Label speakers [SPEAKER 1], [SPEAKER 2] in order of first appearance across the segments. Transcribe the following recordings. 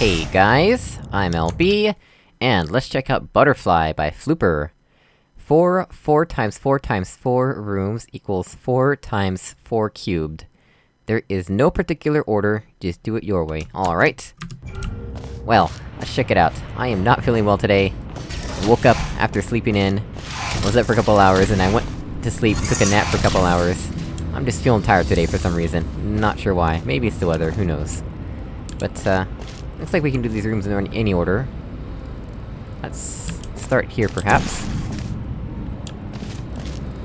[SPEAKER 1] Hey guys, I'm LB, and let's check out Butterfly by Flooper. 4, 4 times 4 times 4 rooms equals 4 times 4 cubed. There is no particular order, just do it your way, alright? Well, let's check it out. I am not feeling well today. I woke up after sleeping in, was up for a couple hours, and I went to sleep, took a nap for a couple hours. I'm just feeling tired today for some reason. Not sure why. Maybe it's the weather, who knows. But, uh... Looks like we can do these rooms in any order. Let's... start here, perhaps.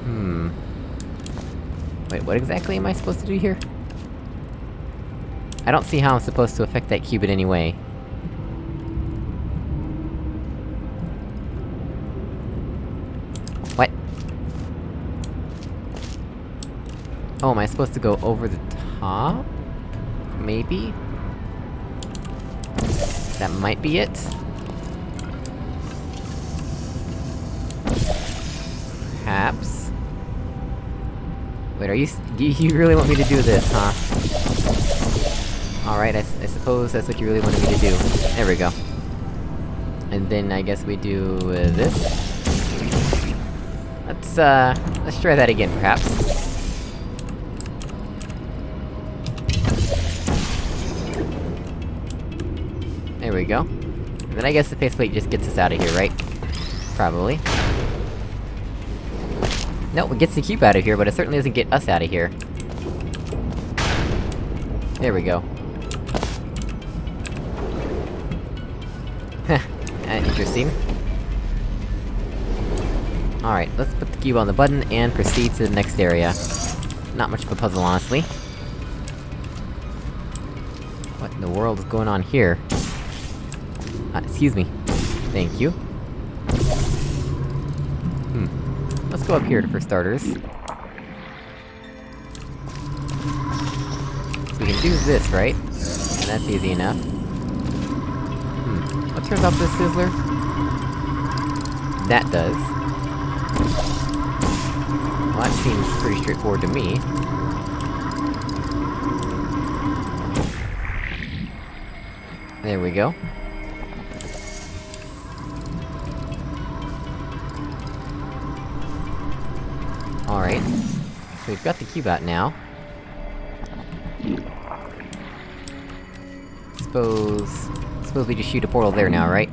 [SPEAKER 1] Hmm... Wait, what exactly am I supposed to do here? I don't see how I'm supposed to affect that cube in any way. What? Oh, am I supposed to go over the top? Maybe? That might be it? Perhaps? Wait, are you- you really want me to do this, huh? Alright, I, I suppose that's what you really wanted me to do. There we go. And then I guess we do, uh, this? Let's, uh... let's try that again, perhaps. There we go. And then I guess the faceplate just gets us out of here, right? Probably. No, it gets the cube out of here, but it certainly doesn't get us out of here. There we go. Heh, uh, interesting. Alright, let's put the cube on the button, and proceed to the next area. Not much of a puzzle, honestly. What in the world is going on here? Uh, excuse me. Thank you. Hmm. Let's go up here for starters. So we can do this, right? And that's easy enough. Hmm. What turns off this fizzler? That does. Well, that seems pretty straightforward to me. There we go. We've got the cube out now. Suppose... Suppose we just shoot a portal there now, right?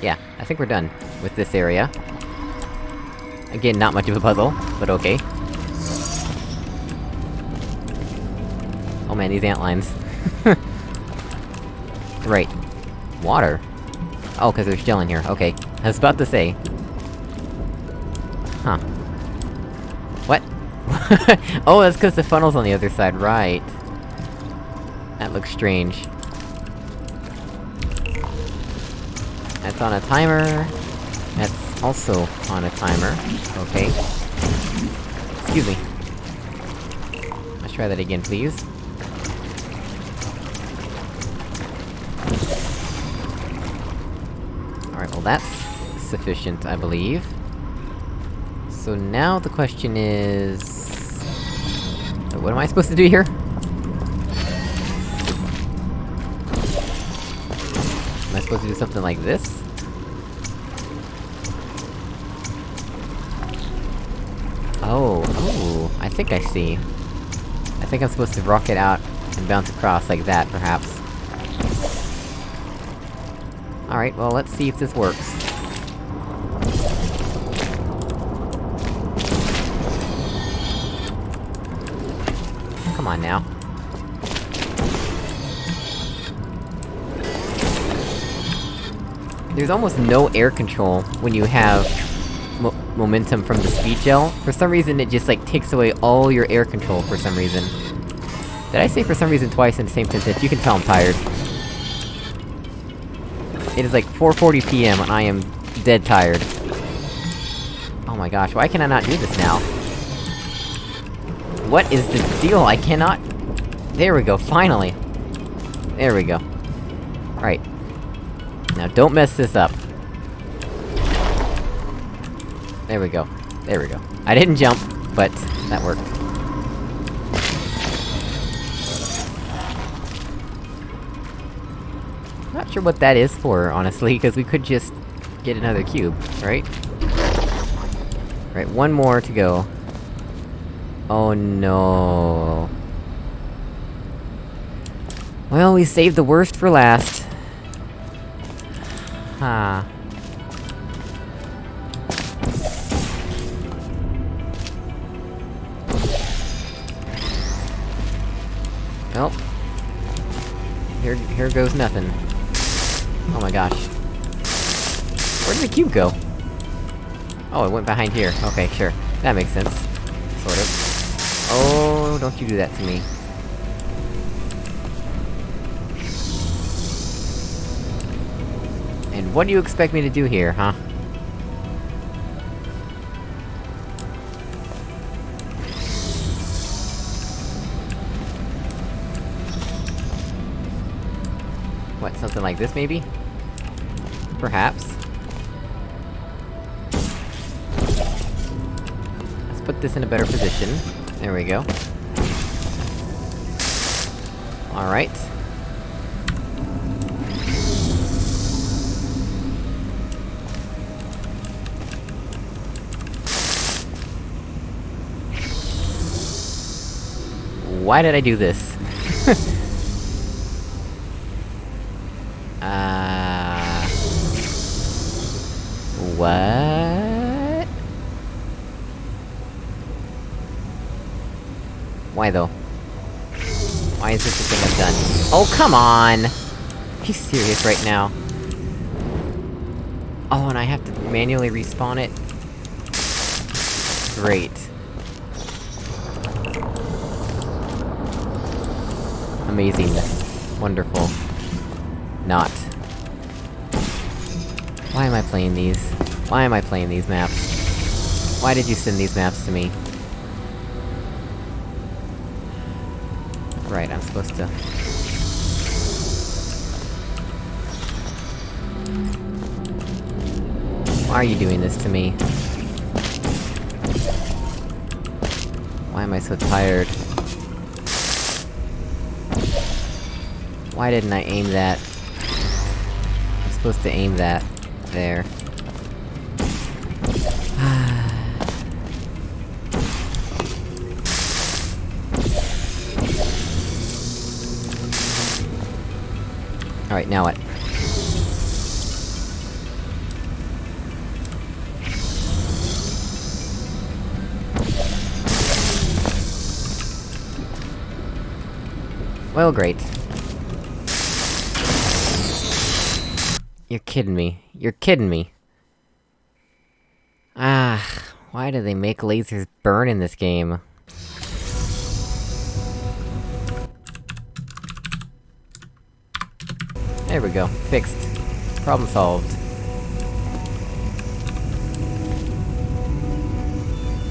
[SPEAKER 1] Yeah, I think we're done with this area. Again, not much of a puzzle, but okay. Oh man, these ant lines. right. Water? Oh, cause there's gel in here, okay. I was about to say. Huh. Oh, that's cause the funnel's on the other side, right. That looks strange. That's on a timer. That's also on a timer. Okay. Excuse me. Let's try that again, please. Alright, well that's... sufficient, I believe. So now the question is... What am I supposed to do here? Am I supposed to do something like this? Oh, oh, I think I see. I think I'm supposed to rocket out and bounce across like that, perhaps. Alright, well let's see if this works. Come on now. There's almost no air control when you have mo momentum from the speed gel. For some reason, it just, like, takes away all your air control for some reason. Did I say for some reason twice in the same sentence? You can tell I'm tired. It is like 4.40 PM, and I am dead tired. Oh my gosh, why can I not do this now? What is the deal? I cannot... There we go, finally! There we go. Right. Now don't mess this up. There we go. There we go. I didn't jump, but that worked. Not sure what that is for, honestly, because we could just... get another cube, right? Right, one more to go. Oh no... Well, we saved the worst for last. Huh. Well. Here- here goes nothing. Oh my gosh. Where did the cube go? Oh, it went behind here. Okay, sure. That makes sense. Sort of. Oh, don't you do that to me. And what do you expect me to do here, huh? What, something like this, maybe? Perhaps. Let's put this in a better position. There we go. Alright. Why did I do this? uh... What? Why though? Why is this the thing I've done? Oh, come on! You serious right now? Oh, and I have to manually respawn it? Great. Amazing. Wonderful. Not. Why am I playing these? Why am I playing these maps? Why did you send these maps to me? Right, I'm supposed to... Why are you doing this to me? Why am I so tired? Why didn't I aim that? I'm supposed to aim that... there. Alright, now what? Well, great. You're kidding me. You're kidding me. Ah, why do they make lasers burn in this game? There we go. Fixed. Problem solved.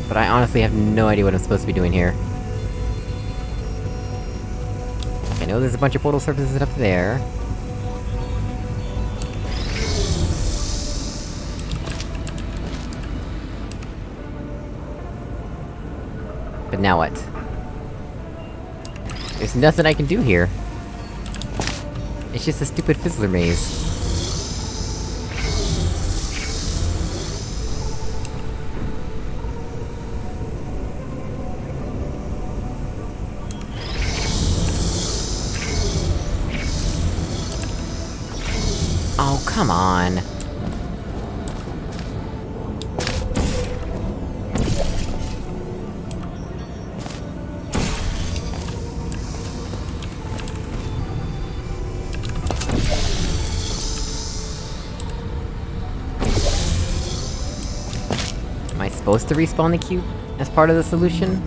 [SPEAKER 1] But I honestly have no idea what I'm supposed to be doing here. I know there's a bunch of portal surfaces up there. But now what? There's nothing I can do here. It's just a stupid fizzler maze. Oh, come on! Supposed to respawn the cube as part of the solution?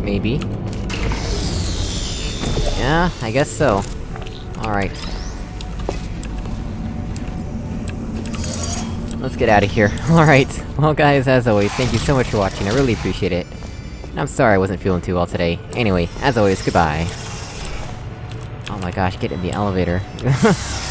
[SPEAKER 1] Maybe. Yeah, I guess so. Alright. Let's get out of here. Alright, well guys, as always, thank you so much for watching, I really appreciate it. And I'm sorry I wasn't feeling too well today. Anyway, as always, goodbye. Oh my gosh, get in the elevator.